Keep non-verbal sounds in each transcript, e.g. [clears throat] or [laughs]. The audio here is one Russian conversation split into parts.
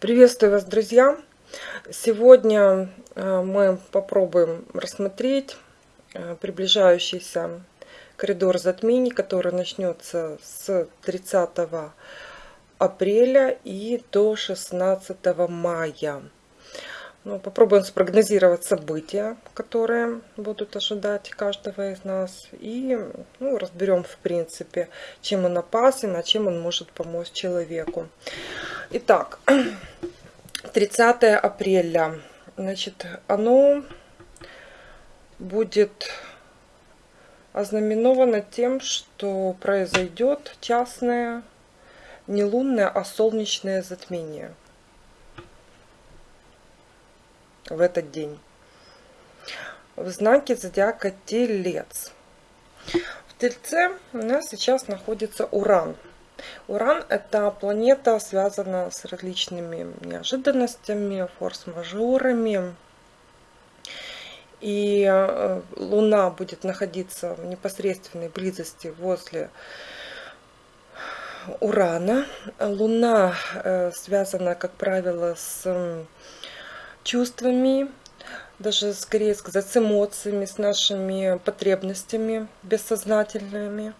Приветствую вас, друзья! Сегодня э, мы попробуем рассмотреть э, приближающийся коридор затмений, который начнется с 30 апреля и до 16 мая. Ну, попробуем спрогнозировать события, которые будут ожидать каждого из нас. И ну, разберем, в принципе, чем он опасен, а чем он может помочь человеку. Итак, [clears throat] 30 апреля. Значит, оно будет ознаменовано тем, что произойдет частное, не лунное, а солнечное затмение в этот день. В знаке зодиака Телец. В Тельце у нас сейчас находится Уран. Уран – это планета, связанная с различными неожиданностями, форс-мажорами. И э, Луна будет находиться в непосредственной близости возле Урана. Луна э, связана, как правило, с чувствами, даже скорее сказать, с эмоциями, с нашими потребностями бессознательными,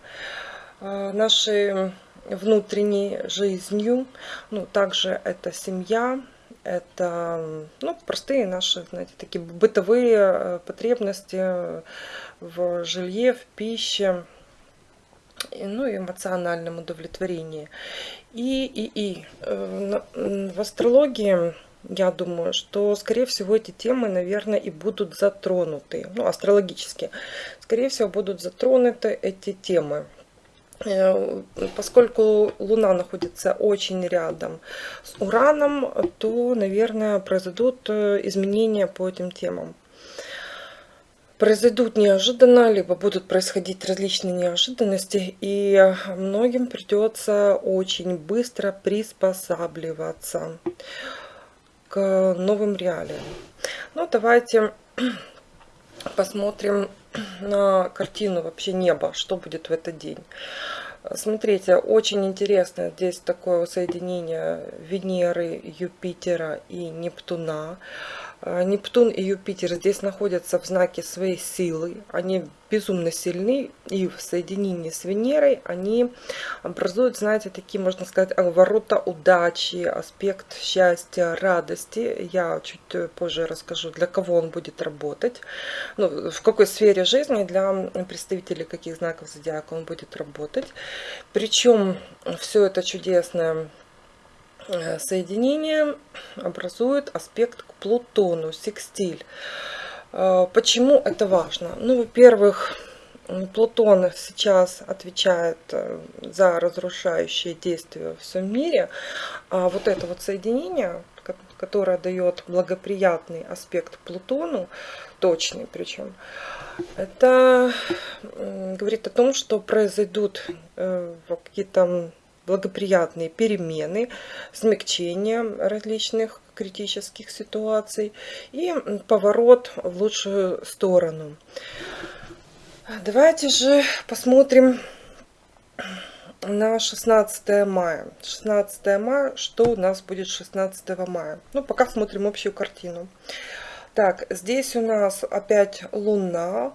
э, нашей внутренней жизнью. Ну, также это семья, это ну, простые наши, знаете, такие бытовые э, потребности в жилье, в пище, ну и эмоциональном удовлетворении. И, и, и э, в астрологии я думаю, что, скорее всего, эти темы, наверное, и будут затронуты, ну, астрологически. Скорее всего, будут затронуты эти темы. Э, поскольку Луна находится очень рядом с Ураном, то, наверное, произойдут э, изменения по этим темам. Произойдут неожиданно, либо будут происходить различные неожиданности, и многим придется очень быстро приспосабливаться к новым реалиям. Ну, давайте [clears throat] посмотрим на картину вообще неба, что будет в этот день. Смотрите, очень интересно здесь такое соединение Венеры, Юпитера и Нептуна. А, Нептун и Юпитер здесь находятся в знаке своей силы. Они безумно сильны. И в соединении с Венерой они образуют, знаете, такие, можно сказать, ворота удачи, аспект счастья, радости. Я чуть позже расскажу, для кого он будет работать. Ну, в какой сфере жизни для представителей каких знаков зодиака он будет работать. Причем все это чудесное Э, соединение образует аспект к Плутону, секстиль. Э, почему это важно? Ну, во-первых, Плутон сейчас отвечает э, за разрушающие действия в всем мире, а вот это вот соединение, которое дает благоприятный аспект Плутону, точный причем, это говорит о том, что произойдут какие-то благоприятные перемены, смягчение различных критических ситуаций и поворот в лучшую сторону. Давайте же посмотрим на 16 мая. 16 мая, что у нас будет 16 мая? Ну, пока смотрим общую картину. Так, здесь у нас опять Луна.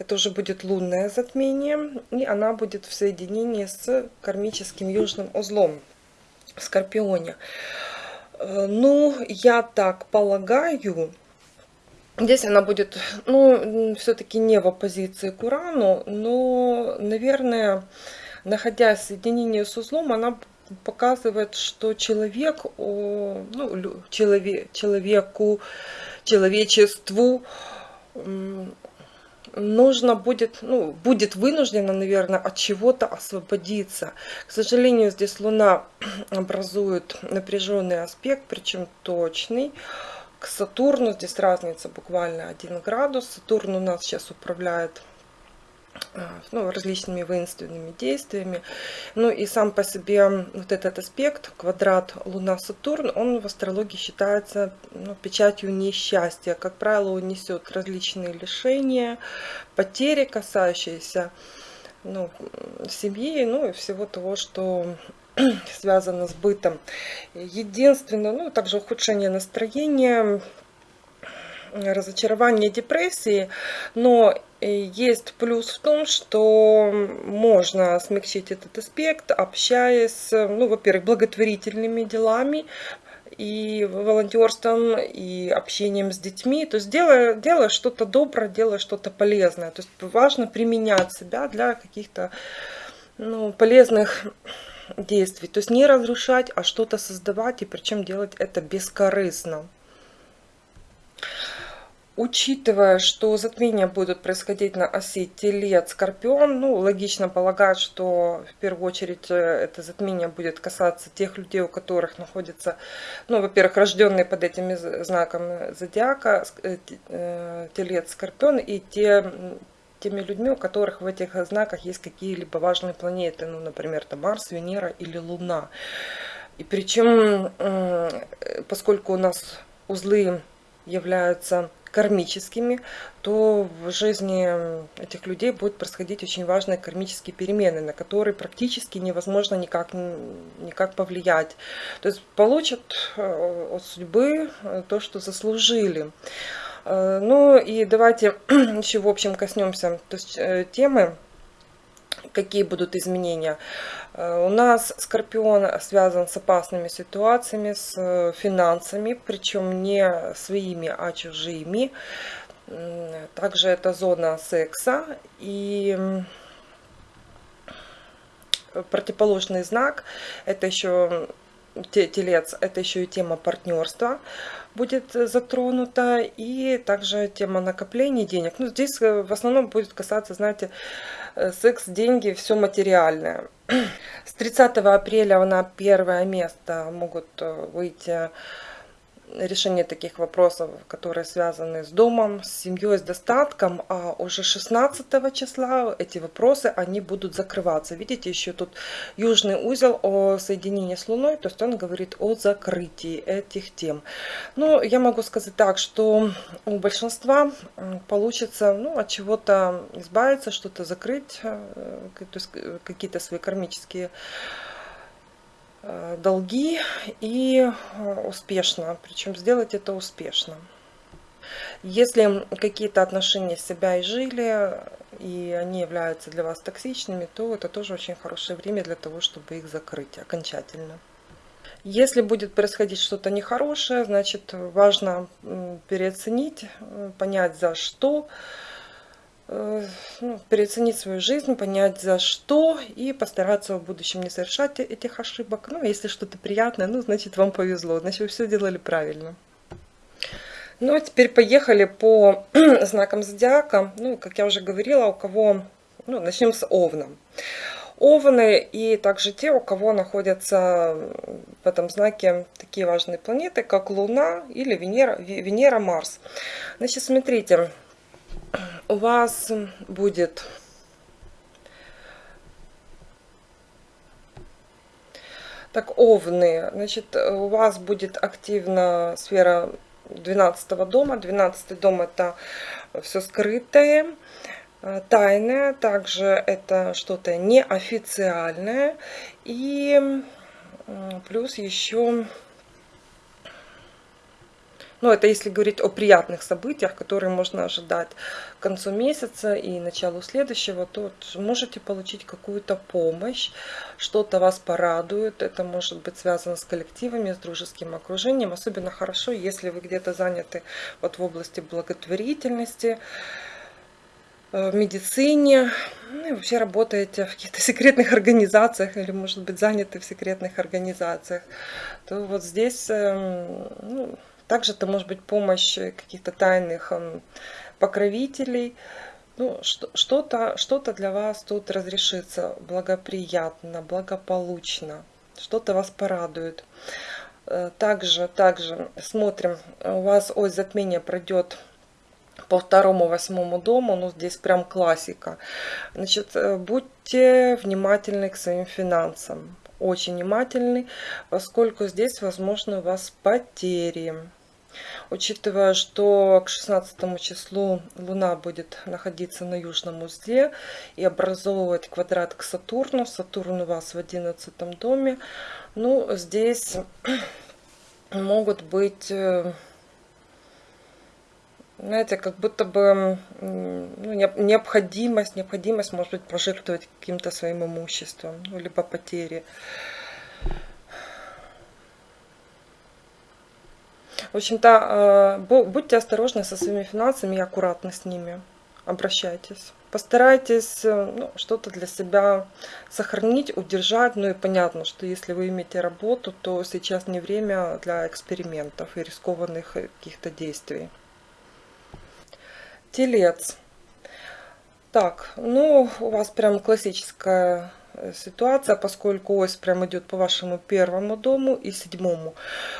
Это уже будет лунное затмение, и она будет в соединении с кармическим южным узлом в Скорпионе. Э, ну, я так полагаю, здесь она будет, ну, все-таки не в оппозиции к Урану, но, наверное, находясь в соединении с узлом, она показывает, что человек, ну, человек, человеку, человечеству нужно будет, ну, будет вынуждена, наверное, от чего-то освободиться. К сожалению, здесь Луна [clears throat] образует напряженный аспект, причем точный. К Сатурну здесь разница буквально 1 градус. Сатурн у нас сейчас управляет ну, различными воинственными действиями. Ну и сам по себе вот этот аспект, квадрат Луна-Сатурн, он в астрологии считается ну, печатью несчастья. Как правило, он несет различные лишения, потери, касающиеся ну, семьи, ну и всего того, что связано с бытом. Единственное, ну, также ухудшение настроения, разочарование, депрессии, но есть плюс в том, что можно смягчить этот аспект, общаясь, ну, во-первых, благотворительными делами, и волонтерством, и общением с детьми. То есть делая, делая что-то доброе, делая что-то полезное. То есть важно применять себя для каких-то ну, полезных действий. То есть не разрушать, а что-то создавать, и причем делать это бескорыстно. Учитывая, что затмения будут происходить на оси Телец-Скорпион, ну, логично полагать, что в первую очередь э, это затмение будет касаться тех людей, у которых находится, ну, во-первых, рожденные под этими знаком зодиака, э, э, Телец-Скорпион, и те, теми людьми, у которых в этих знаках есть какие-либо важные планеты, ну, например, там Марс, Венера или Луна. И причем, поскольку у нас узлы являются кармическими, то в жизни этих людей будут происходить очень важные кармические перемены, на которые практически невозможно никак, никак повлиять. То есть получат э, от судьбы э, то, что заслужили. Э, ну и давайте [clears throat] еще в общем коснемся то есть, темы, какие будут изменения. Э, у нас Скорпион связан с опасными ситуациями, с э, финансами, причем не своими, а чужими. Также это зона секса и противоположный знак, это еще телец, это еще и тема партнерства будет затронута, и также тема накопления денег. Ну, здесь э, в основном будет касаться, знаете, секс, деньги, все материальное. С 30 апреля на первое место могут э, выйти решение таких вопросов, которые связаны с домом, с семьей, с достатком, а уже 16 числа эти вопросы, они будут закрываться. Видите, еще тут южный узел о соединении с Луной, то есть он говорит о закрытии этих тем. Ну, я могу сказать так, что у большинства получится ну, от чего-то избавиться, что-то закрыть, э, то есть э, какие-то свои кармические долги и э, успешно, причем сделать это успешно. Если какие-то отношения себя и жили, и они являются для вас токсичными, то это тоже очень хорошее время для того, чтобы их закрыть окончательно. Если будет происходить что-то нехорошее, значит важно переоценить, э, понять за что, Э, ну, переоценить свою жизнь, понять за что и постараться в будущем не совершать этих ошибок. Ну, если что-то приятное, ну, значит, вам повезло, значит, вы все делали правильно. Ну, а теперь поехали по [clears throat] знакам зодиака. Ну, как я уже говорила, у кого... Ну, начнем с Овна. Овны и также те, у кого находятся в этом знаке такие важные планеты, как Луна или Венера, Венера Марс. Значит, смотрите, у вас будет так овны. Значит у вас будет активна сфера 12 дома. 12 дом это все скрытое тайное. Также это что-то неофициальное. И плюс еще ну, это если говорить о приятных событиях, которые можно ожидать к концу месяца и началу следующего, то можете получить какую-то помощь, что-то вас порадует. Это может быть связано с коллективами, с дружеским окружением. Особенно хорошо, если вы где-то заняты вот в области благотворительности, э, в медицине, ну и вообще работаете в каких-то [laughs] секретных организациях или, может быть, заняты в секретных организациях, то вот здесь эм, ну, также это может быть помощь каких-то тайных эм, покровителей. Ну, что-то что для вас тут разрешится благоприятно, благополучно. Что-то вас порадует. Э, также, также смотрим, у вас ось затмения пройдет по второму, восьмому дому, ну здесь прям классика. Значит, э, будьте внимательны к своим финансам, очень внимательны, поскольку здесь возможны у вас потери Учитывая, что к 16 числу Луна будет находиться на южном узле и образовывать квадрат к Сатурну. Сатурн у вас в 11 доме. Ну, здесь [clears throat] могут быть э, знаете, как будто бы ну, необходимость, необходимость, может быть, пожертвовать каким-то своим имуществом, ну, либо потери. В общем-то, э, будьте осторожны со своими финансами и аккуратны с ними. Обращайтесь. Постарайтесь э, ну, что-то для себя сохранить, удержать. Ну и понятно, что если вы имеете работу, то сейчас не время для экспериментов и рискованных каких-то действий. Телец. Так, ну, у вас прям классическая ситуация, поскольку ось прям идет по вашему первому дому и седьмому.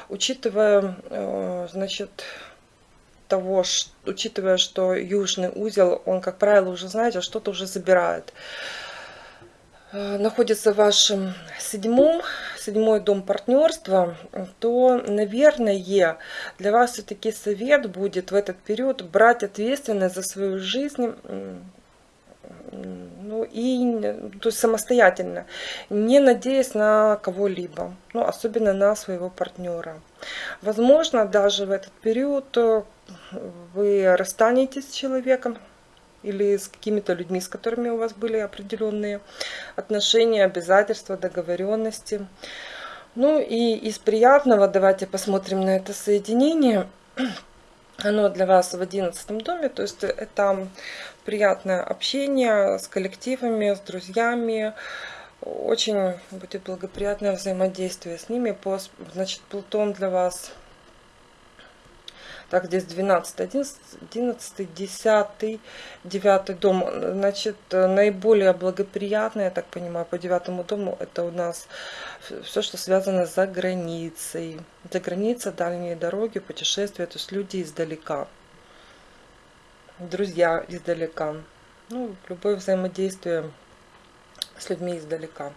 Учитывая, э, значит, того, что, учитывая, что южный узел, он, как правило, уже, знаете, что-то уже забирает. Э, находится в вашем седьмом, седьмой дом партнерства, то, наверное, для вас все-таки совет будет в этот период брать ответственность за свою жизнь ну и то есть самостоятельно, не надеясь на кого-либо, ну, особенно на своего партнера. Возможно, даже в этот период э, вы расстанетесь с человеком, или с какими-то людьми, с которыми у вас были определенные отношения, обязательства, договоренности. Ну и из приятного давайте посмотрим на это соединение. Оно для вас в одиннадцатом доме, то есть это приятное общение с коллективами, с друзьями, очень будет благоприятное взаимодействие с ними. Значит, Плутон для вас так, здесь 12, 11, 11 10, 9 дом. Значит, наиболее благоприятное, я так понимаю, по девятому дому, это у нас все, что связано за границей. За граница, дальние дороги, путешествия, то есть люди издалека. Друзья издалека. Ну, любое взаимодействие с людьми издалека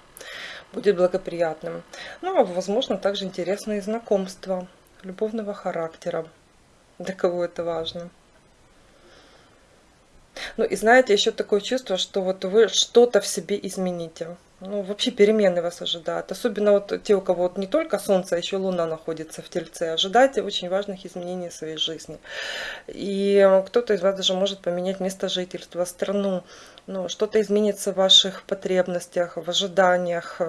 будет благоприятным. Ну, а возможно, также интересные знакомства любовного характера для кого это важно. Ну и знаете, еще такое чувство, что вот вы что-то в себе измените. Ну, вообще перемены вас ожидают. Особенно вот те, у кого вот не только Солнце, а еще Луна находится в Тельце. Ожидайте очень важных изменений в своей жизни. И кто-то из вас даже может поменять место жительства, страну. Ну, что-то изменится в ваших потребностях, в ожиданиях.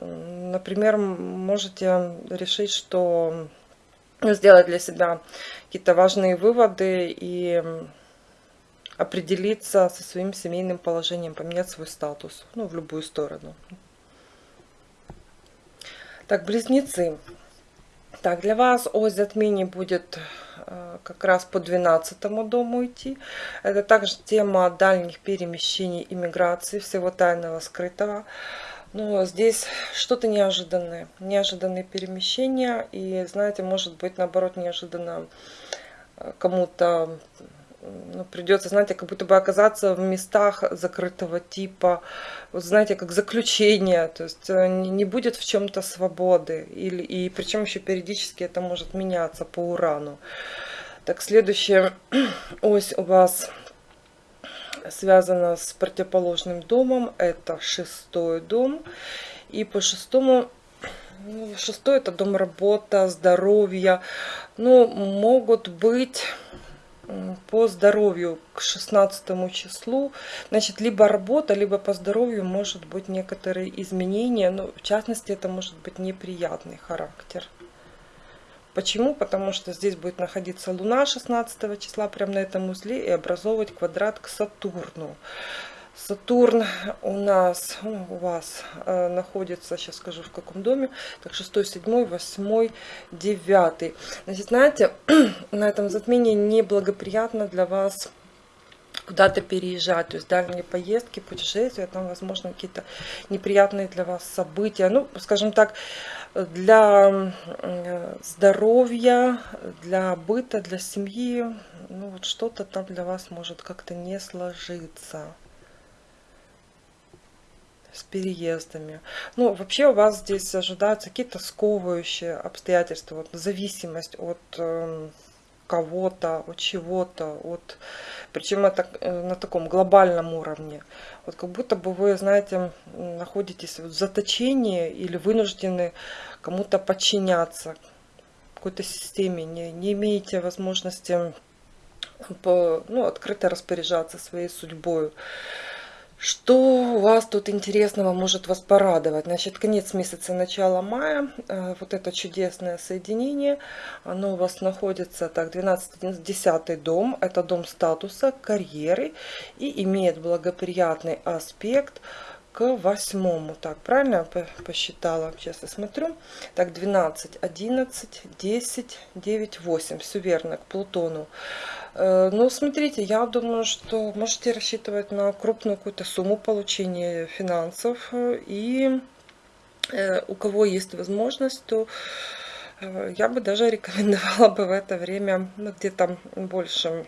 Например, можете решить, что сделать для себя какие-то важные выводы и определиться со своим семейным положением, поменять свой статус, ну, в любую сторону. Так, близнецы. Так, для вас ось затмений будет э, как раз по 12 дому идти. Это также тема дальних перемещений, иммиграции, всего тайного, скрытого. Но здесь что-то неожиданное, неожиданные перемещения. И, знаете, может быть, наоборот, неожиданно э, кому-то ну, придется, знаете, как будто бы оказаться в местах закрытого типа, вот знаете, как заключение, то есть э, не будет в чем-то свободы, или, и причем еще периодически это может меняться по урану. Так, следующая [clears throat] ось у вас связано с противоположным домом. Это шестой дом. И по шестому, ну, шестой это дом работа, здоровья. Ну, могут быть по здоровью к 16 числу, значит, либо работа, либо по здоровью может быть некоторые изменения, но в частности это может быть неприятный характер. Почему? Потому что здесь будет находиться Луна 16 числа прямо на этом узле и образовывать квадрат к Сатурну. Сатурн у нас, ну, у вас э, находится, сейчас скажу в каком доме, так 6, 7, 8, 9. Значит, знаете, [clears throat] на этом затмении неблагоприятно для вас куда-то переезжать, то есть дальние поездки, путешествия, там, возможно, какие-то неприятные для вас события. Ну, скажем так, для здоровья, для быта, для семьи, ну, вот что-то там для вас может как-то не сложиться. С переездами. Ну, вообще у вас здесь ожидаются какие-то сковывающие обстоятельства, вот зависимость от э, кого-то, от чего-то, от... причем это э, на таком глобальном уровне. Вот как будто бы вы, знаете, находитесь в заточении или вынуждены кому-то подчиняться, какой-то системе, не, не имеете возможности по, ну, открыто распоряжаться своей судьбой. Что у вас тут интересного может вас порадовать? Значит, конец месяца, начало мая, э, вот это чудесное соединение, оно у вас находится, так, 12-10 дом, это дом статуса, карьеры и имеет благоприятный аспект к восьмому. Так, правильно я посчитала? Сейчас я смотрю. Так, 12, 11, 10, 9, 8. Все верно, к Плутону. Э, ну, смотрите, я думаю, что можете рассчитывать на крупную какую-то сумму получения финансов. И э, у кого есть возможность, то э, я бы даже рекомендовала бы в это время ну, где-то больше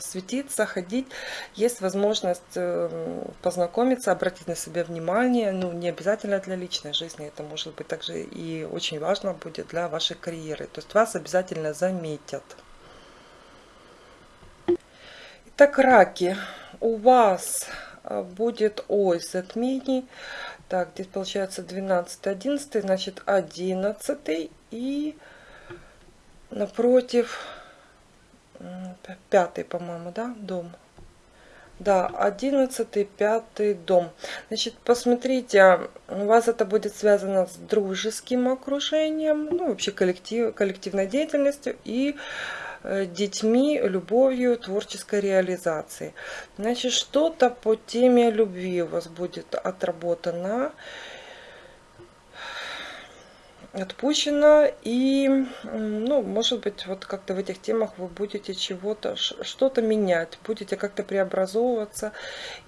светиться, ходить. Есть возможность э, познакомиться, обратить на себя внимание. Ну, не обязательно для личной жизни, это может быть также и очень важно будет для вашей карьеры. То есть вас обязательно заметят. Итак, раки, у вас э, будет ось затмений. Так, здесь получается 12, 11, значит 11 и напротив пятый, по-моему, да, дом. Да, одиннадцатый, пятый дом. Значит, посмотрите, у вас это будет связано с дружеским окружением, ну, вообще коллектив, коллективной деятельностью и э, детьми, любовью, творческой реализацией. Значит, что-то по теме любви у вас будет отработано отпущено и ну может быть вот как-то в этих темах вы будете чего-то что-то менять будете как-то преобразовываться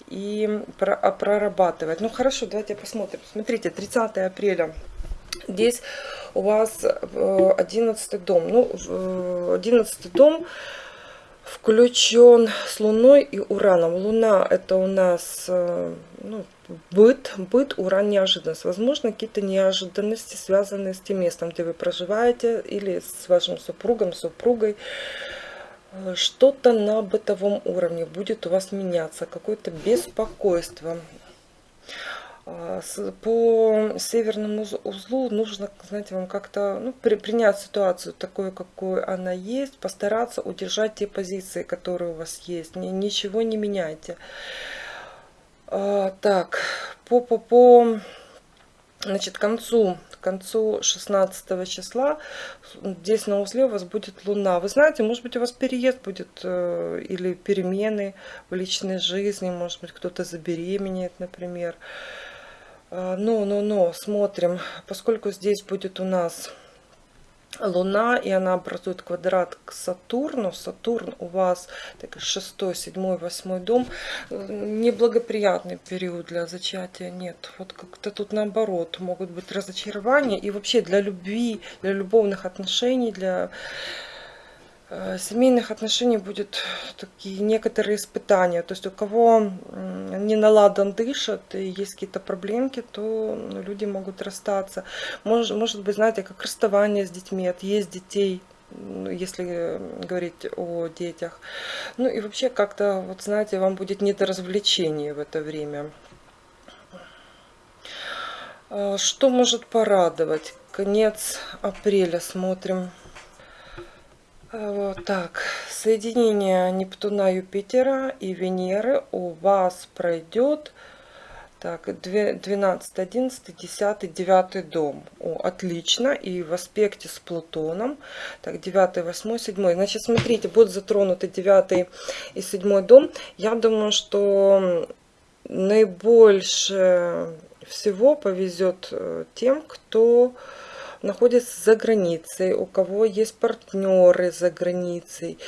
и а, прорабатывать. Ну хорошо давайте посмотрим. Смотрите 30 апреля. Здесь у вас 11 э, дом. Ну 11 дом включен с Луной и Ураном. Луна это у нас э, ну, быт, быт, Уран неожиданность. Возможно, какие-то неожиданности, связанные с тем местом, где вы проживаете, или с вашим супругом, супругой. Э, что-то на бытовом уровне будет у вас меняться, какое-то беспокойство. А, по северному узлу нужно, знаете, вам как-то ну, при, принять ситуацию такой, какой она есть, постараться удержать те позиции, которые у вас есть. Ни, ничего не меняйте. А, так, по, по, по значит, концу, концу 16 числа здесь на узле у вас будет луна. Вы знаете, может быть у вас переезд будет э, или перемены в личной жизни, может быть кто-то забеременеет, например. А, но, но, но, смотрим, поскольку здесь будет у нас Луна, и она образует квадрат к Сатурну. Сатурн у вас так, 6, 7, 8 дом. Неблагоприятный период для зачатия нет. Вот как-то тут наоборот. Могут быть разочарования. И вообще для любви, для любовных отношений, для семейных отношений будет такие некоторые испытания. То есть у кого не наладан дышат и есть какие-то проблемки, то люди могут расстаться. Может, может быть, знаете, как расставание с детьми, отъезд детей, ну, если говорить о детях. Ну и вообще как-то, вот знаете, вам будет не до развлечений в это время. Э, что может порадовать? Конец апреля смотрим. Вот так, соединение Нептуна, Юпитера и Венеры у вас пройдет так, 12, 11, 10, 9 дом. О, отлично. И в аспекте с Плутоном. Так, 9, 8, 7. Значит, смотрите, будут затронуты 9 и 7 дом. Я думаю, что наибольше всего повезет э, тем, кто находится за границей, у кого есть партнеры за границей.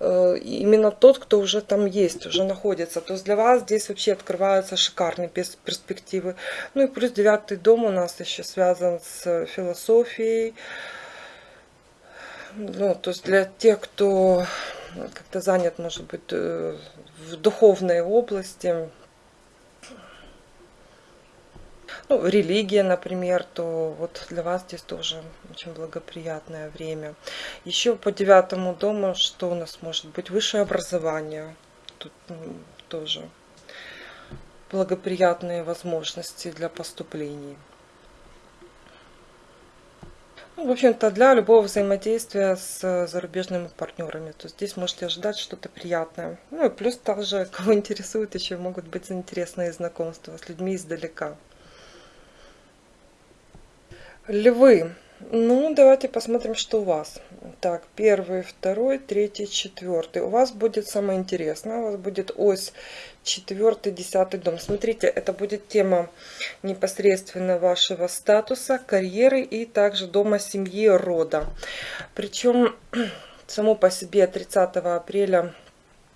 Э, именно тот, кто уже там есть, уже находится. То есть для вас здесь вообще открываются шикарные перспективы. Ну и плюс девятый дом у нас еще связан с философией. Ну, то есть для тех, кто как-то занят, может быть, э, в духовной области, ну, религия, например, то вот для вас здесь тоже очень благоприятное время. Еще по девятому дому, что у нас может быть? Высшее образование. Тут тоже благоприятные возможности для поступлений. Ну, в общем-то, для любого взаимодействия с зарубежными партнерами. То здесь можете ожидать что-то приятное. Ну и плюс также, [laughs] кого интересует, еще могут быть интересные знакомства с людьми издалека. Львы. Ну, давайте посмотрим, что у вас. Так, первый, второй, третий, четвертый. У вас будет самое интересное. У вас будет ось четвертый, десятый дом. Смотрите, это будет тема непосредственно вашего статуса, карьеры и также дома семьи, рода. Причем [clears throat] само по себе 30 апреля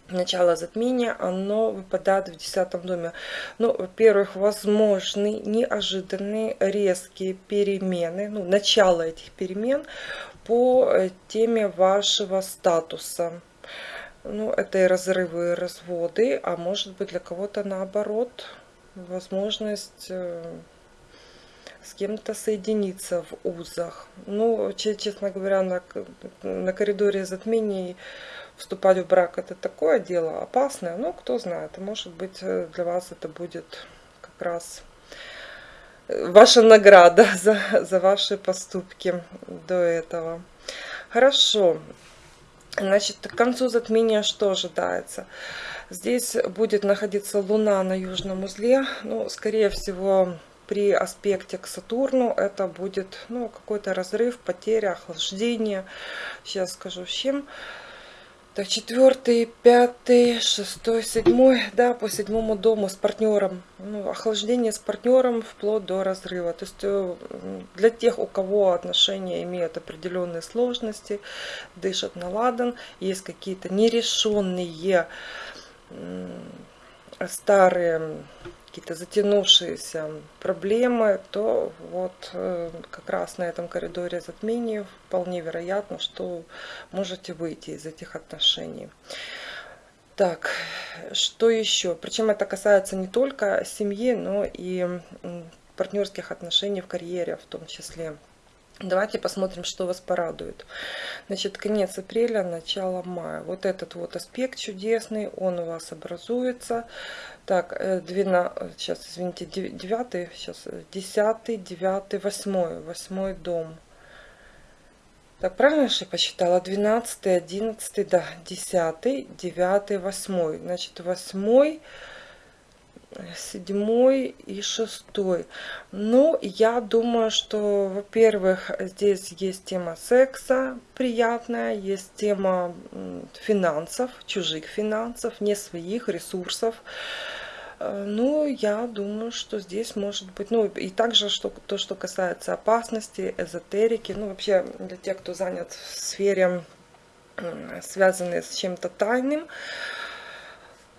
начало затмения, оно выпадает в десятом доме. Ну, во-первых, возможны неожиданные резкие перемены, ну, начало этих перемен по э, теме вашего статуса. Ну, это и разрывы, и разводы, а может быть для кого-то наоборот, возможность э, с кем-то соединиться в узах. Ну, честно говоря, на, на коридоре затмений вступать в брак это такое дело опасное, но кто знает, может быть э, для вас это будет как раз э, ваша награда [laughs] за, за ваши поступки до этого. Хорошо. Значит, к концу затмения что ожидается? Здесь будет находиться Луна на южном узле. Ну, скорее всего, при аспекте к Сатурну это будет ну, какой-то разрыв, потеря, охлаждение. Сейчас скажу с чем. Так, четвертый, пятый, шестой, седьмой, да, по седьмому дому с партнером. Ну, охлаждение с партнером вплоть до разрыва. То есть э, для тех, у кого отношения имеют определенные сложности, дышат на ладан, есть какие-то нерешенные старые какие-то затянувшиеся проблемы, то вот э, как раз на этом коридоре затмений вполне вероятно, что можете выйти из этих отношений. Так, что еще? Причем это касается не только семьи, но и партнерских отношений в карьере в том числе. Давайте посмотрим, что вас порадует. Значит, конец апреля, начало мая. Вот этот вот аспект чудесный, он у вас образуется. Так, 12, сейчас, э, извините, 9, сейчас, 10, 9, 8, 8 дом. Так, правильно я посчитала? 12, 11, да, 10, 9, 8. Значит, 8 седьмой и шестой. Ну, я думаю, что, во-первых, здесь есть тема секса приятная, есть тема финансов, чужих финансов, не своих ресурсов. Э, ну, я думаю, что здесь может быть, ну, и также что, то, что касается опасности, эзотерики, ну, вообще для тех, кто занят в сфере, связанной с чем-то тайным,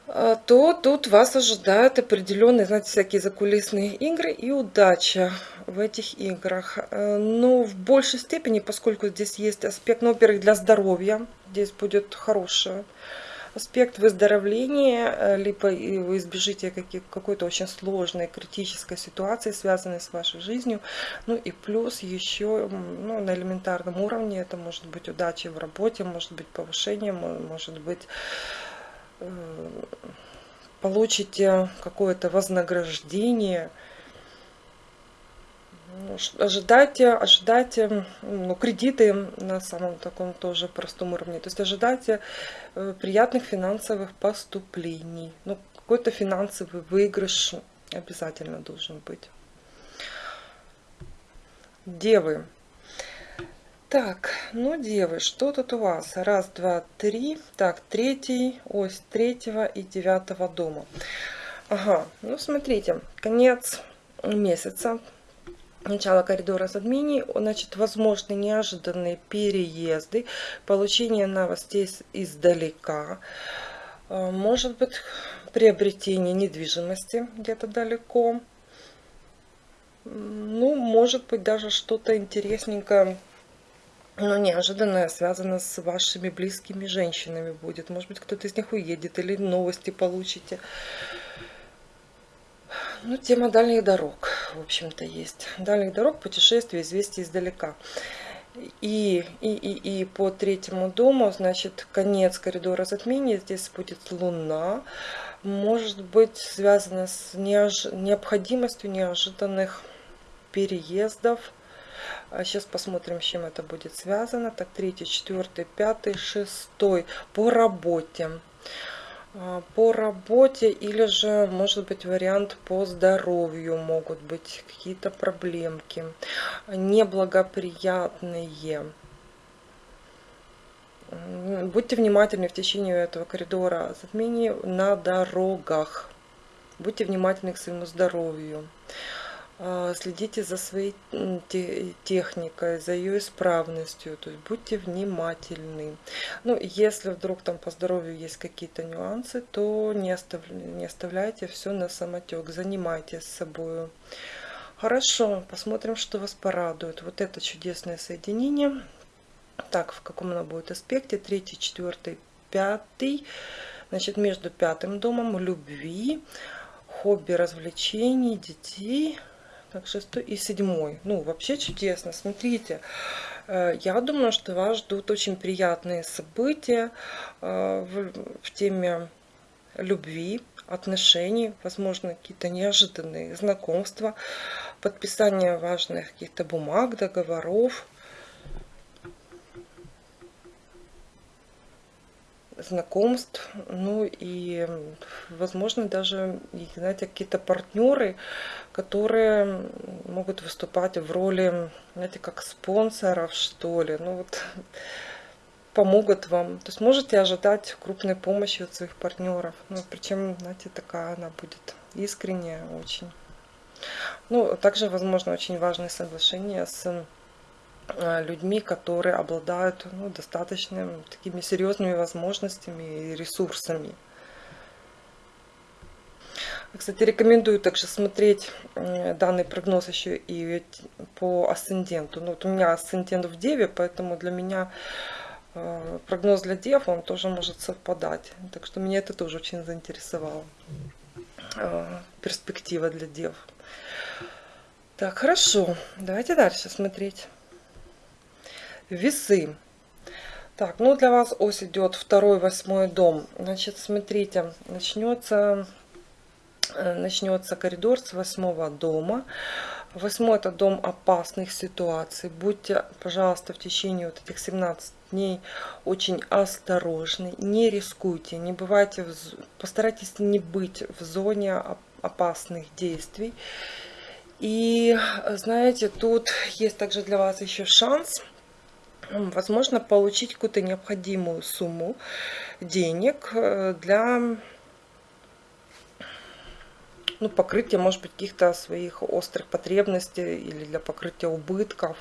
то тут вас ожидают определенные, знаете, всякие закулисные игры и удача в этих играх. Э, но в большей степени, поскольку здесь есть аспект, ну, во-первых, для здоровья, здесь будет хороший аспект выздоровления, э, либо вы избежите какой-то очень сложной критической ситуации, связанной с вашей жизнью. Ну и плюс еще ну, на элементарном уровне это может быть удача в работе, может быть повышение, может быть получите какое-то вознаграждение. Ну, ожидайте, ожидайте ну, кредиты на самом таком тоже простом уровне. То есть ожидайте э, приятных финансовых поступлений. Ну, какой-то финансовый выигрыш обязательно должен быть. Девы. Так, ну, девы, что тут у вас? Раз, два, три. Так, третий, ось третьего и девятого дома. Ага, ну, смотрите, конец месяца, начало коридора затмений, значит, возможны неожиданные переезды, получение новостей издалека, а, может быть, приобретение недвижимости где-то далеко, ну, может быть, даже что-то интересненькое но неожиданное связано с вашими близкими женщинами будет. Может быть, кто-то из них уедет или новости получите. Ну, тема дальних дорог, в общем-то, есть. Дальних дорог, путешествий, известий издалека. И, и, и, и по третьему дому, значит, конец коридора затмения, здесь будет Луна. Может быть связано с неож... необходимостью неожиданных переездов. Сейчас а посмотрим, с чем это будет связано. Так, третий, четвертый, пятый, шестой. По работе. А, по работе или же может быть вариант по здоровью могут быть какие-то проблемки неблагоприятные будьте внимательны в течение этого коридора затмений на дорогах будьте внимательны к своему здоровью следите за своей техникой, за ее исправностью, то есть будьте внимательны. Ну, если вдруг там по здоровью есть какие-то нюансы, то не, остав... не оставляйте все на самотек, занимайтесь собой. Хорошо, посмотрим, что вас порадует. Вот это чудесное соединение. Так, в каком оно будет аспекте? Третий, четвертый, пятый. Значит, между пятым домом любви, хобби, развлечений, детей – так, шестой и седьмой. Ну, вообще чудесно. Смотрите, э, я думаю, что вас ждут очень приятные события э, в, теме любви, отношений, возможно, какие-то неожиданные знакомства, подписание важных каких-то бумаг, договоров. Знакомств, ну и, возможно, даже, знаете, какие-то партнеры, которые могут выступать в роли, знаете, как спонсоров, что ли, ну вот, помогут вам. То есть можете ожидать крупной помощи от своих партнеров. Ну, причем, знаете, такая она будет искренняя очень. Ну, также, возможно, очень важные соглашения с людьми, которые обладают ну, достаточно такими серьезными возможностями и ресурсами. Кстати, рекомендую также смотреть э, данный прогноз еще и по асценденту. Ну, вот у меня асцендент в Деве, поэтому для меня э, прогноз для Дев, он тоже может совпадать. Так что меня это тоже очень заинтересовало. Перспектива для Дев. Так, хорошо. Давайте дальше смотреть. Весы. Так, ну для вас ось идет второй, восьмой дом. Значит, смотрите, начнется, э, начнется коридор с восьмого дома. Восьмой это дом опасных ситуаций. Будьте, пожалуйста, в течение вот этих 17 дней очень осторожны. Не рискуйте, не бывайте, в, постарайтесь не быть в зоне опасных действий. И знаете, тут есть также для вас еще шанс – возможно, получить какую-то необходимую сумму денег э, для ну, покрытия, может быть, каких-то своих острых потребностей или для покрытия убытков.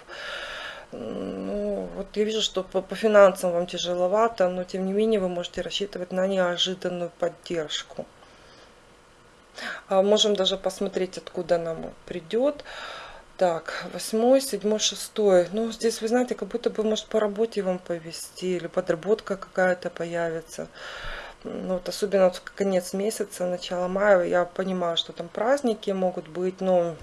Ну, вот я вижу, что по, по финансам вам тяжеловато, но тем не менее вы можете рассчитывать на неожиданную поддержку. А можем даже посмотреть, откуда нам придет. Так, восьмой, седьмой, шестой. Ну, здесь, вы знаете, как будто бы, может, по работе вам повести, или подработка какая-то появится. Ну, вот особенно вот конец месяца, начало мая, я понимаю, что там праздники могут быть, но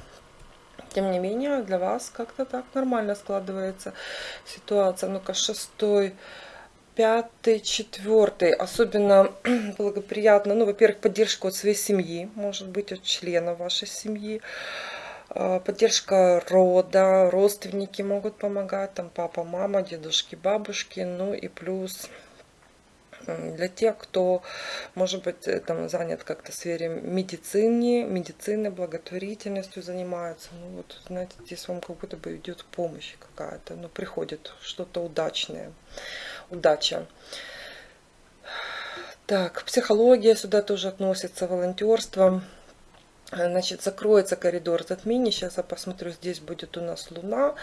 тем не менее для вас как-то так нормально складывается ситуация. Ну-ка, шестой, пятый, четвертый. Особенно [clears throat] благоприятно, ну, во-первых, поддержка от своей семьи, может быть, от члена вашей семьи. А, поддержка рода, родственники могут помогать, там папа, мама, дедушки, бабушки, ну и плюс для тех, кто, может быть, э, там занят как-то в сфере медицины, медицины, благотворительностью занимается. Ну вот, знаете, здесь вам как будто бы идет помощь какая-то, ну приходит что-то удачное, удача. Так, психология сюда тоже относится, волонтерство. Значит, закроется коридор затмений. Сейчас я посмотрю, здесь будет у нас Луна.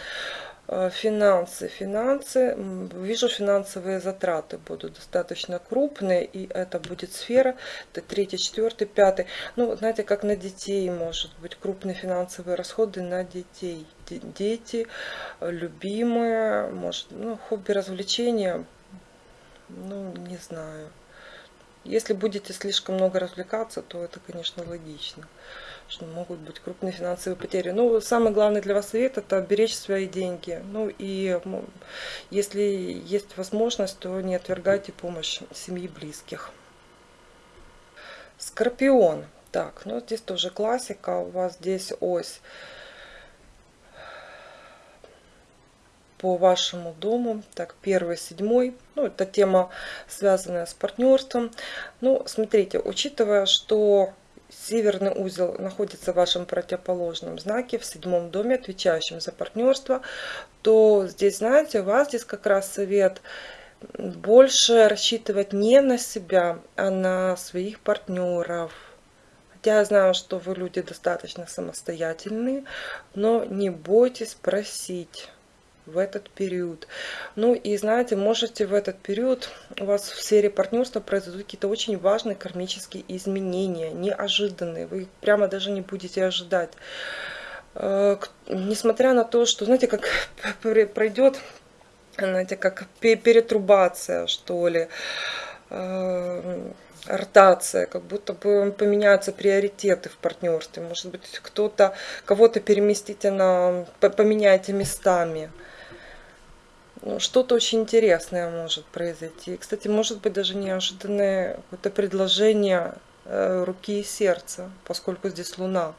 Э, финансы, финансы. Вижу, финансовые затраты будут достаточно крупные. И это будет сфера. Это третий, четвертый, пятый. Ну, знаете, как на детей может быть. Крупные финансовые расходы на детей. Дети, любимые, может, ну, хобби, развлечения. Ну, не знаю. Если будете слишком много развлекаться, то это, конечно, логично что могут быть крупные финансовые потери. Ну, самый главный для вас совет это беречь свои деньги. Ну и если есть возможность, то не отвергайте помощь семьи близких. Скорпион. Так, ну здесь тоже классика. У вас здесь ось по вашему дому. Так, первый, седьмой. Ну, это тема, связанная с партнерством. Ну, смотрите, учитывая, что Северный узел находится в вашем противоположном знаке, в седьмом доме, отвечающем за партнерство, то здесь, знаете, у вас здесь как раз совет больше рассчитывать не на себя, а на своих партнеров. Хотя я знаю, что вы люди достаточно самостоятельные, но не бойтесь просить в этот период. Ну и знаете, можете в этот период у вас в сфере партнерства произойдут какие-то очень важные кармические изменения, неожиданные. Вы их прямо даже не будете ожидать. Э, несмотря на то, что, знаете, как [laughs] пройдет, знаете, как перетрубация, что ли, э, ротация, как будто бы поменяются приоритеты в партнерстве. Может быть, кто-то, кого-то переместите на, поменяйте местами. Ну, что-то очень интересное может произойти. Кстати, может быть даже неожиданное какое-то предложение э, руки и сердца, поскольку здесь Луна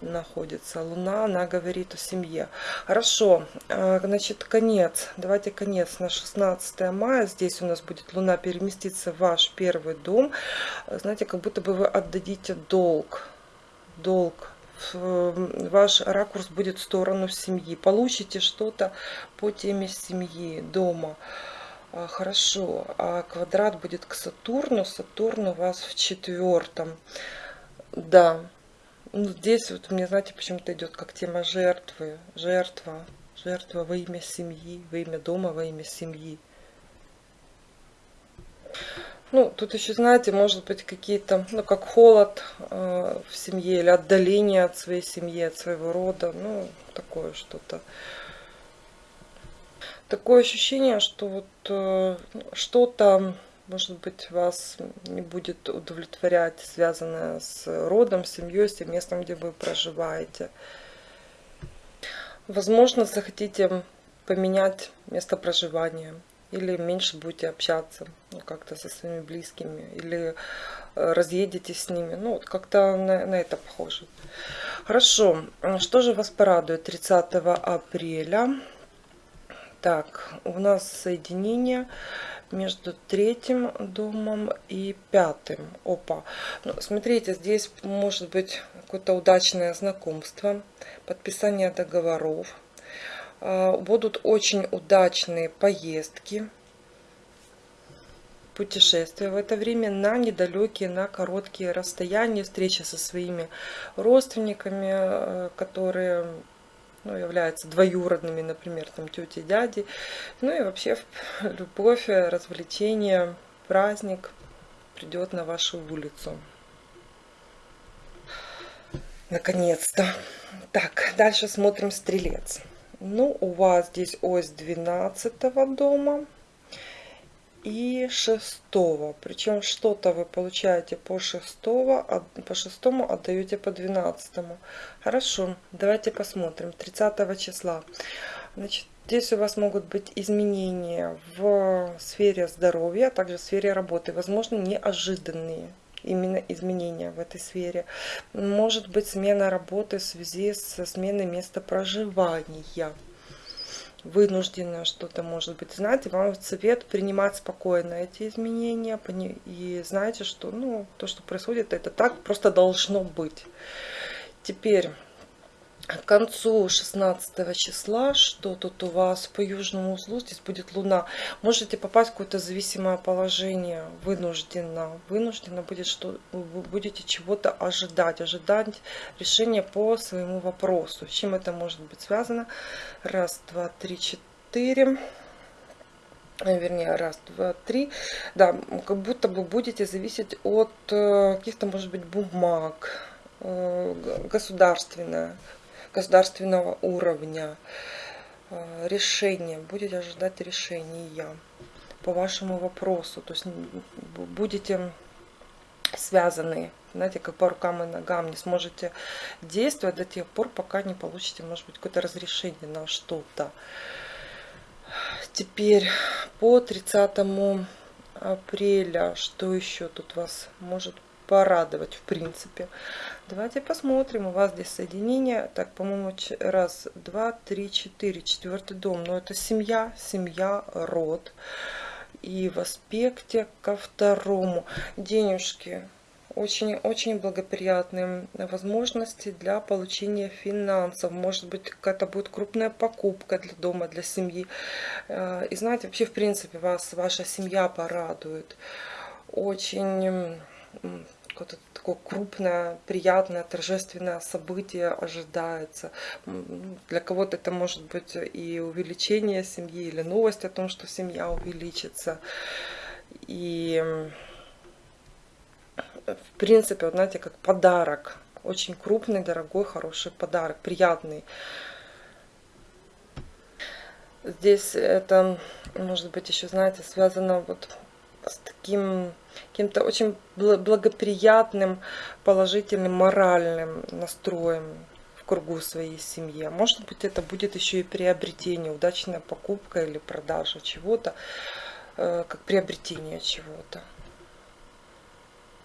находится. Луна, она говорит о семье. Хорошо, э, значит, конец. Давайте конец на 16 мая. Здесь у нас будет Луна переместиться в ваш первый дом. Знаете, как будто бы вы отдадите долг. Долг ваш ракурс будет в сторону семьи. Получите что-то по теме семьи, дома. А, хорошо, а квадрат будет к Сатурну. Сатурн у вас в четвертом. Да, ну, здесь вот мне, знаете, почему-то идет как тема жертвы. Жертва. Жертва во имя семьи, во имя дома, во имя семьи. Ну, тут еще, знаете, может быть какие-то, ну, как холод э, в семье или отдаление от своей семьи, от своего рода. Ну, такое что-то. Такое ощущение, что вот э, что-то, может быть, вас не будет удовлетворять, связанное с родом, семьей, с тем местом, где вы проживаете. Возможно, захотите поменять место проживания или меньше будете общаться ну, как-то со своими близкими, или э, разъедетесь с ними. Ну, вот как-то на, на это похоже. Хорошо, что же вас порадует 30 апреля? Так, у нас соединение между третьим домом и пятым. Опа. Ну, смотрите, здесь может быть какое-то удачное знакомство, подписание договоров будут очень удачные поездки, путешествия в это время на недалекие, на короткие расстояния, встречи со своими родственниками, э, которые ну, являются двоюродными, например, там тети, дяди. Ну и вообще [laughs] любовь, развлечение, праздник придет на вашу улицу. Наконец-то. Так, дальше смотрим стрелец. Ну, у вас здесь ось 12 дома и 6. Причем что-то вы получаете по 6, по 6 отдаете по 12. Хорошо, давайте посмотрим. 30 числа. Значит, здесь у вас могут быть изменения в сфере здоровья, а также в сфере работы. Возможно, неожиданные именно изменения в этой сфере. Может быть смена работы в связи со сменой места проживания. Вынужденно что-то может быть знать. И вам совет принимать спокойно эти изменения. И знаете, что ну, то, что происходит, это так просто должно быть. Теперь к концу 16 числа, что тут у вас по южному узлу, здесь будет луна, можете попасть в какое-то зависимое положение, вынужденно, вынужденно будет, что вы будете чего-то ожидать, ожидать решения по своему вопросу. С чем это может быть связано? Раз, два, три, четыре. Вернее, раз, два, три, да, как будто бы будете зависеть от э, каких-то, может быть, бумаг, э, государственное, государственного уровня э, решения, будете ожидать решения по вашему вопросу. То есть будете связанные, знаете, как по рукам и ногам, не сможете действовать до тех пор, пока не получите, может быть, какое-то разрешение на что-то. Теперь по 30 апреля, что еще тут вас может порадовать, в принципе. Давайте посмотрим. У вас здесь соединение. Так, по-моему, раз, два, три, четыре. Четвертый дом. Но это семья, семья, род. И в аспекте ко второму. Денежки. Очень-очень благоприятные возможности для получения финансов. Может быть, какая-то будет крупная покупка для дома, для семьи. Э, и знаете, вообще, в принципе, вас ваша семья порадует. Очень какое-то такое крупное, приятное, торжественное событие ожидается. Для кого-то это может быть и увеличение семьи, или новость о том, что семья увеличится. И в принципе, вот знаете, как подарок. Очень крупный, дорогой, хороший подарок, приятный. Здесь это, может быть, еще, знаете, связано вот с таким каким-то очень благоприятным, положительным, моральным настроем в кругу своей семьи. Может быть, это будет еще и приобретение, удачная покупка или продажа чего-то, э, как приобретение чего-то.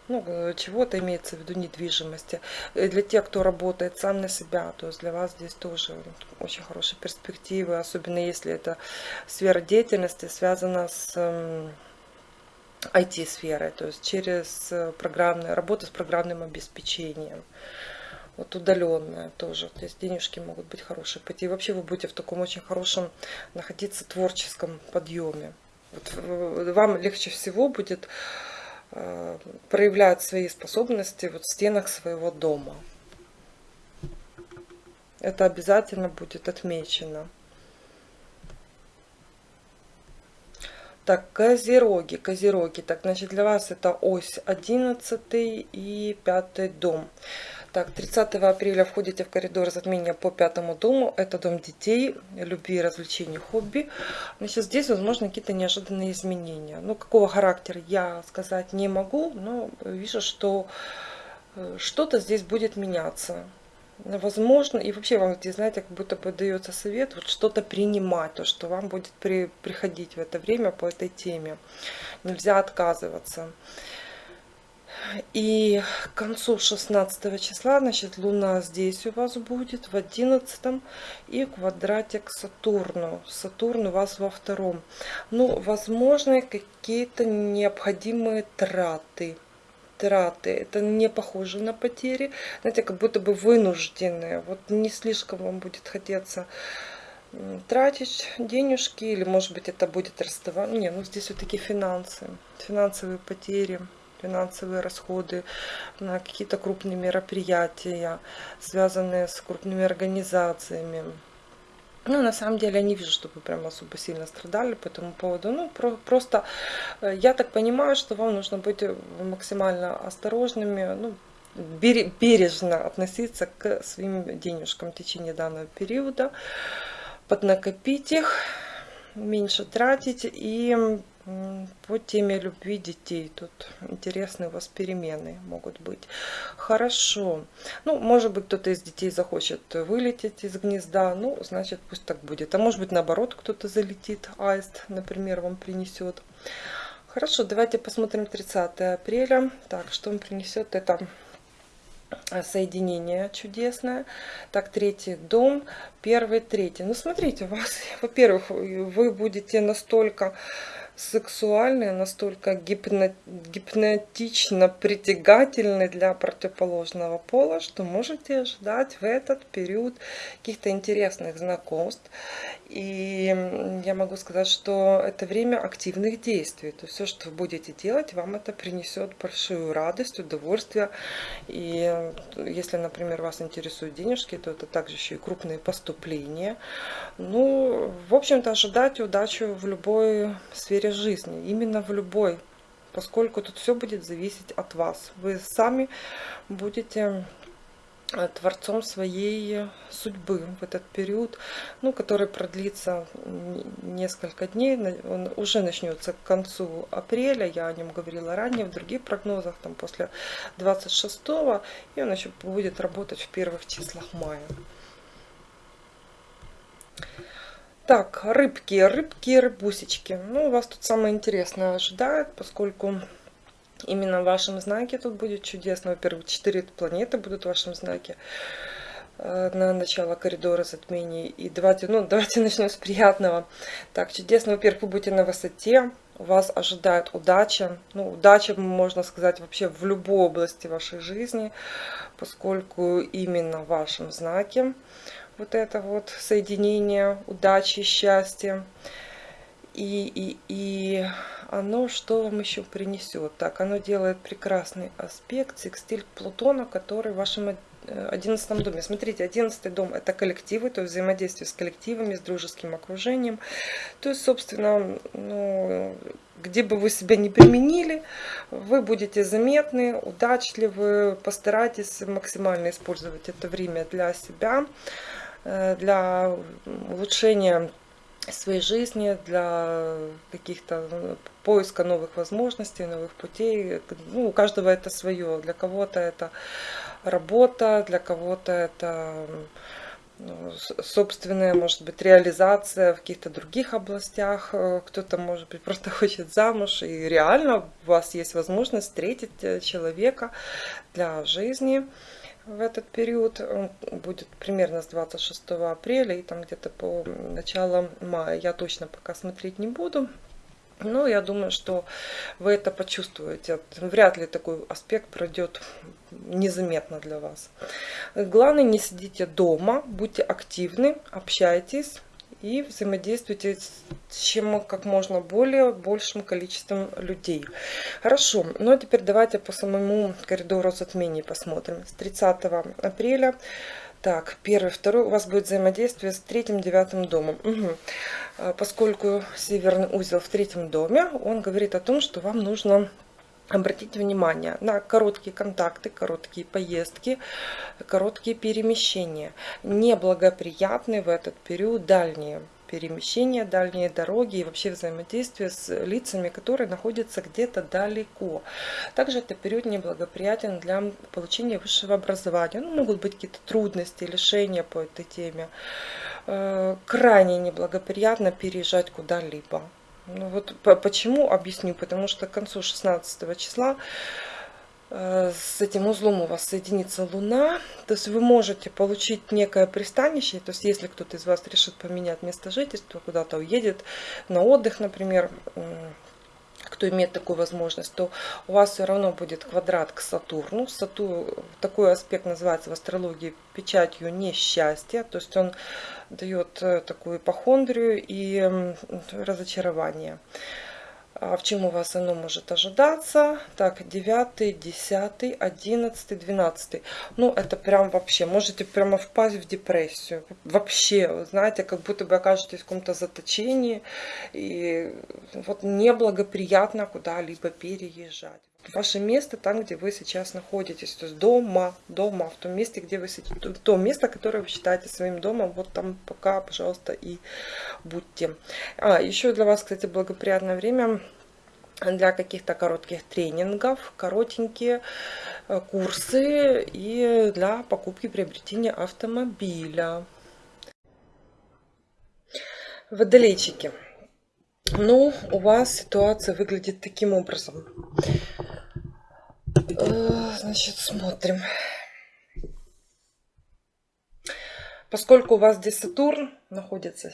Ну, э, чего-то имеется в виду недвижимости. И для тех, кто работает сам на себя, то есть для вас здесь тоже очень хорошие перспективы, особенно если это сфера деятельности связана с IT-сферой, то есть через э, программную работу с программным обеспечением. Вот удаленная тоже. То есть денежки могут быть хорошие пойти. И вообще вы будете в таком очень хорошем находиться творческом подъеме. Вот вам легче всего будет э, проявлять свои способности вот в стенах своего дома. Это обязательно будет отмечено. Так, Козероги, Козероги. Так, значит, для вас это ось 11 и 5 дом. Так, 30 апреля входите в коридор затмения по пятому дому. Это дом детей, любви, развлечений, хобби. Значит, здесь, возможно, какие-то неожиданные изменения. Ну, какого характера я сказать не могу, но вижу, что э, что-то здесь будет меняться возможно, и вообще вам знаете, как будто бы дается совет, вот что-то принимать, то, что вам будет при, приходить в это время по этой теме. Нельзя отказываться. И к концу 16 числа, значит, Луна здесь у вас будет, в 11 и квадратик к Сатурну. Сатурн у вас во втором. Ну, возможно, какие-то необходимые траты траты. Это не похоже на потери. Знаете, как будто бы вынужденные. Вот не слишком вам будет хотеться тратить денежки. Или может быть это будет расставание. Не, ну здесь вот такие финансы. Финансовые потери финансовые расходы на какие-то крупные мероприятия, связанные с крупными организациями. Ну, на самом деле, я не вижу, чтобы прям особо сильно страдали по этому поводу. Ну, про просто, э, я так понимаю, что вам нужно быть э, максимально осторожными, ну, бережно относиться к своим денежкам в течение данного периода, поднакопить их, меньше тратить и по теме любви детей. Тут интересные у вас перемены могут быть. Хорошо. Ну, может быть, кто-то из детей захочет вылететь из гнезда. Ну, значит, пусть так будет. А может быть, наоборот, кто-то залетит. Аист, например, вам принесет. Хорошо, давайте посмотрим 30 апреля. Так, что он принесет? Это соединение чудесное. Так, третий дом, первый, третий. Ну, смотрите, у вас, [laughs] во-первых, вы будете настолько сексуальные, настолько гипно, гипнотично притягательны для противоположного пола, что можете ожидать в этот период каких-то интересных знакомств. И я могу сказать, что это время активных действий. То есть все, что вы будете делать, вам это принесет большую радость, удовольствие. И если, например, вас интересуют денежки, то это также еще и крупные поступления. Ну, в общем-то, ожидать удачу в любой сфере жизни. Именно в любой. Поскольку тут все будет зависеть от вас. Вы сами будете Э, творцом своей судьбы в этот период, ну, который продлится несколько дней, он уже начнется к концу апреля, я о нем говорила ранее в других прогнозах, там после 26 и он еще будет работать в первых числах мая. Так, рыбки, рыбки, рыбусечки. Ну, вас тут самое интересное ожидает, поскольку именно в вашем знаке тут будет чудесно. Во-первых, четыре планеты будут в вашем знаке э, на начало коридора затмений. И давайте, ну, давайте [laughs] начнем с приятного. Так, чудесно. Во-первых, вы будете на высоте. Вас ожидает удача. Ну, удача, можно сказать, вообще в любой области вашей жизни, поскольку именно в вашем знаке вот это вот соединение удачи, счастья. И, и, и оно что вам еще принесет? Так, оно делает прекрасный аспект, секстиль Плутона, который в вашем одиннадцатом доме. Смотрите, одиннадцатый дом это коллективы, то есть взаимодействие с коллективами, с дружеским окружением. То есть, собственно, ну, где бы вы себя не применили, вы будете заметны, удачливы, постарайтесь максимально использовать это время для себя, э, для улучшения своей жизни, для каких-то ну, поиска новых возможностей, новых путей. Ну, у каждого это свое. Для кого-то это работа, для кого-то это ну, собственная, может быть, реализация в каких-то других областях. Кто-то, может быть, [laughs] просто хочет замуж, и реально у вас есть возможность встретить э, человека для жизни в этот период. Он будет примерно с 26 апреля и там где-то по начало мая. Я точно пока смотреть не буду. Но я думаю, что вы это почувствуете. Вряд ли такой аспект пройдет незаметно для вас. Главное, не сидите дома, будьте активны, общайтесь и взаимодействуйте с чем как можно более большим количеством людей. Хорошо, ну а теперь давайте по самому коридору затмений посмотрим. С 30 апреля, так, первый, второй, у вас будет взаимодействие с третьим, девятым домом. Угу. Поскольку северный узел в третьем доме, он говорит о том, что вам нужно Обратите внимание на короткие контакты, короткие поездки, короткие перемещения. Неблагоприятны в этот период дальние перемещения, дальние дороги и вообще взаимодействие с лицами, которые находятся где-то далеко. Также это период неблагоприятен для получения высшего образования. Ну, могут быть какие-то трудности, лишения по этой теме. Э, крайне неблагоприятно переезжать куда-либо. Ну вот почему, объясню. Потому что к концу 16 числа э, с этим узлом у вас соединится Луна. То есть вы можете получить некое пристанище. То есть если кто-то из вас решит поменять место жительства, куда-то уедет на отдых, например, кто имеет такую возможность, то у вас все равно будет квадрат к Сатурну. Сатурн, такой аспект называется в астрологии печатью несчастья, то есть он дает э, такую ипохондрию и разочарование. А в чем у вас оно может ожидаться? Так, 9, 10, 11, 12. Ну, это прям вообще, можете прямо впасть в депрессию. Вообще, знаете, как будто бы окажетесь в каком-то заточении. И вот неблагоприятно куда-либо переезжать. Ваше место там, где вы сейчас находитесь, то есть дома, дома, в том месте, где вы сидите, то место, которое вы считаете своим домом, вот там пока, пожалуйста, и будьте. А, еще для вас, кстати, благоприятное время для каких-то коротких тренингов, коротенькие э, курсы и для покупки приобретения автомобиля. Водолейчики. Ну, у вас ситуация выглядит таким образом. Э, значит, смотрим. Поскольку у вас здесь Сатурн находится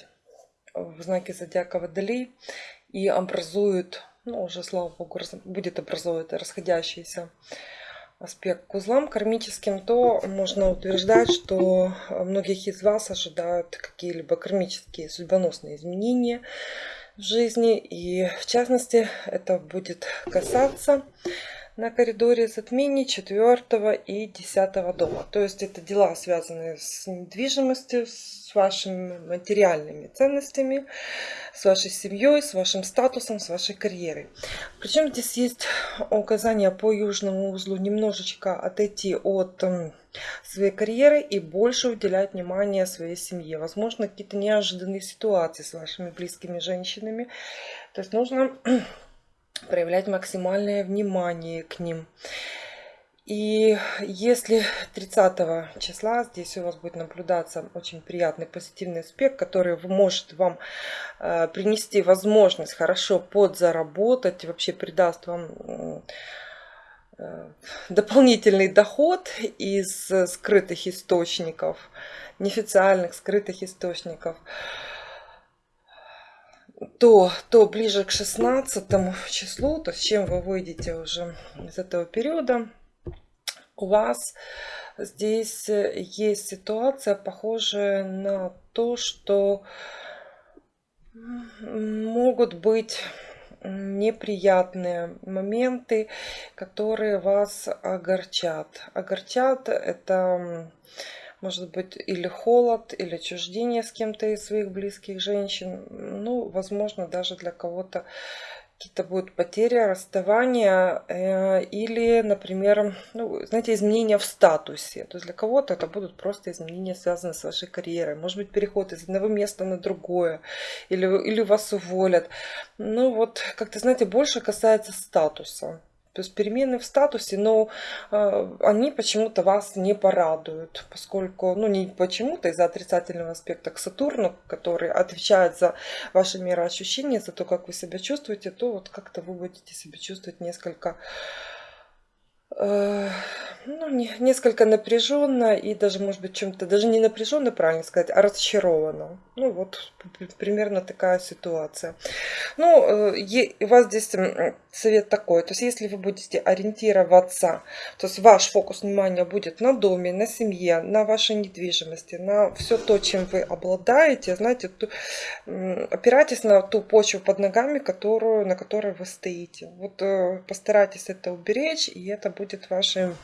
в знаке зодиака Водолей и образует, ну уже слава богу, будет образовывать расходящийся аспект к узлам кармическим, то можно утверждать, что многих из вас ожидают какие-либо кармические судьбоносные изменения в жизни. И в частности это будет касаться на коридоре затмений 4 и 10 дома. То есть это дела, связанные с недвижимостью, с вашими материальными ценностями, с вашей семьей, с вашим статусом, с вашей карьерой. Причем здесь есть указание по южному узлу немножечко отойти от своей карьеры и больше уделять внимание своей семье. Возможно, какие-то неожиданные ситуации с вашими близкими женщинами. То есть нужно проявлять максимальное внимание к ним. И если 30 числа здесь у вас будет наблюдаться очень приятный позитивный аспект, который может вам э, принести возможность хорошо подзаработать, вообще придаст вам э, дополнительный доход из скрытых источников, неофициальных скрытых источников, то, то ближе к 16 числу, то с чем вы выйдете уже из этого периода, у вас здесь есть ситуация, похожая на то, что могут быть неприятные моменты, которые вас огорчат. Огорчат это может быть или холод, или отчуждение с кем-то из своих близких женщин. Ну, возможно, даже для кого-то какие-то будут потери, расставания э, или, например, ну, знаете, изменения в статусе. То есть для кого-то это будут просто изменения, связанные с вашей карьерой. Может быть, переход из одного места на другое, или, или вас уволят. Ну вот, как-то, знаете, больше касается статуса. То есть перемены в статусе, но э, они почему-то вас не порадуют, поскольку, ну не почему-то из-за отрицательного аспекта к Сатурну, который отвечает за ваши мироощущения, за то, как вы себя чувствуете, то вот как-то вы будете себя чувствовать несколько ну, не, несколько напряженно и даже, может быть, чем-то, даже не напряженно, правильно сказать, а разочаровано. Ну, вот примерно такая ситуация. Ну, э, у вас здесь совет такой, то есть если вы будете ориентироваться, то есть ваш фокус внимания будет на доме, на семье, на вашей недвижимости, на все то, чем вы обладаете, знаете, ту, опирайтесь на ту почву под ногами, которую, на которой вы стоите. Вот э, постарайтесь это уберечь, и это будет будет вашей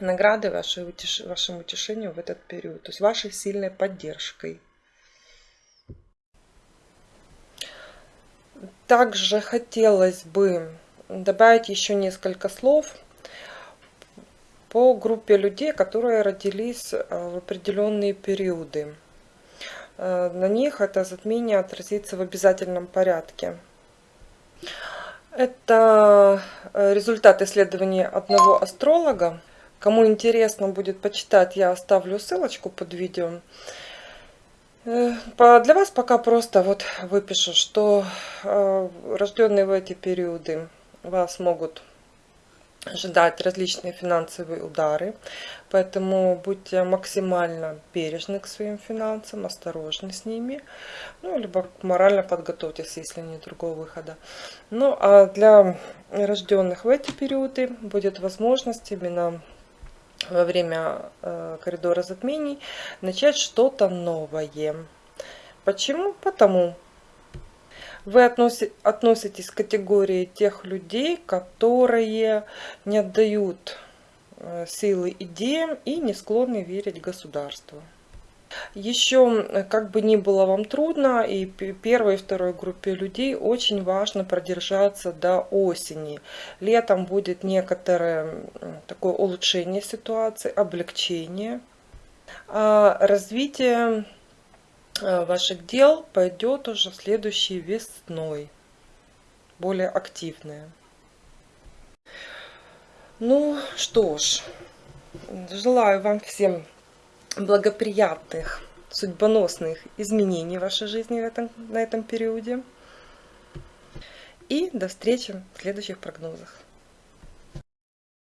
наградой, вашей утеш... вашим утешением в этот период, то есть вашей сильной поддержкой. Также хотелось бы добавить еще несколько слов по группе людей, которые родились э, в определенные периоды. Э, на них это затмение отразится в обязательном порядке. Это э, результат исследования одного астролога. Кому интересно будет почитать, я оставлю ссылочку под видео. Э, для вас пока просто вот выпишу, что э, рожденные в эти периоды вас могут ожидать различные финансовые удары, поэтому будьте максимально бережны к своим финансам, осторожны с ними, ну, либо морально подготовьтесь, если нет другого выхода. Ну, а для рожденных в эти периоды будет возможность именно во время э, коридора затмений начать что-то новое. Почему? Потому вы относитесь к категории тех людей, которые не отдают э, силы идеям и не склонны верить государству. Еще, э, как бы ни было вам трудно, и первой и второй группе людей очень важно продержаться до осени. Летом будет некоторое такое улучшение ситуации, облегчение. А развитие ваших дел пойдет уже следующей весной. Более активная. Ну что ж, желаю вам всем благоприятных, судьбоносных изменений в вашей жизни в этом, на этом периоде. И до встречи в следующих прогнозах.